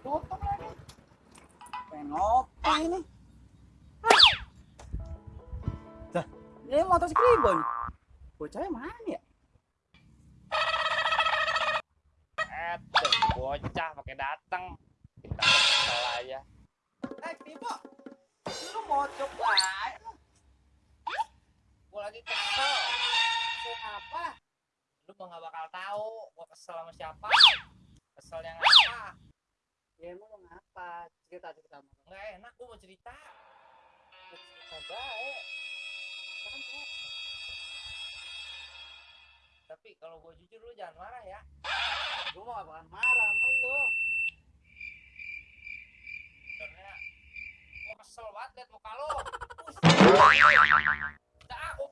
tutup lagi ngopi ini Dah, ini motor si Kribo nih bocahnya mana ya Eh, tuh, bocah pakai datang. Kita kesel aja. eh Kribo lu mau coba Gua lagi kesel. apa Lu mah gak bakal tahu gua kesel sama siapa. Kesel yang apa? ya emang lu ngapa cerita sama Nggak enak gua mau cerita. baik kan Tapi kalau gua jujur lu jangan marah ya. gue mau bakalan marah sama lu Sebenarnya gua kesel banget liat muka lu. Udah, aku.